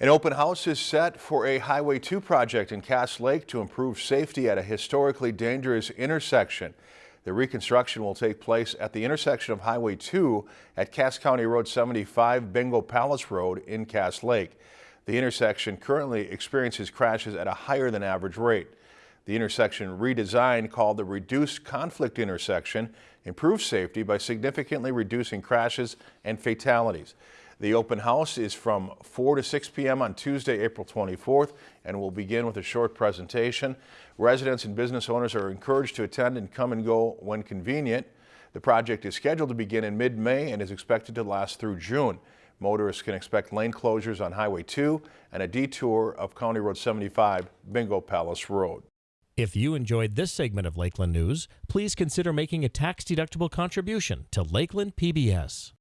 An open house is set for a Highway 2 project in Cass Lake to improve safety at a historically dangerous intersection. The reconstruction will take place at the intersection of Highway 2 at Cass County Road 75 Bingo Palace Road in Cass Lake. The intersection currently experiences crashes at a higher than average rate. The intersection redesign called the Reduced Conflict Intersection improves safety by significantly reducing crashes and fatalities. The open house is from 4 to 6 p.m. on Tuesday, April 24th, and will begin with a short presentation. Residents and business owners are encouraged to attend and come and go when convenient. The project is scheduled to begin in mid-May and is expected to last through June. Motorists can expect lane closures on Highway 2 and a detour of County Road 75, Bingo Palace Road. If you enjoyed this segment of Lakeland News, please consider making a tax-deductible contribution to Lakeland PBS.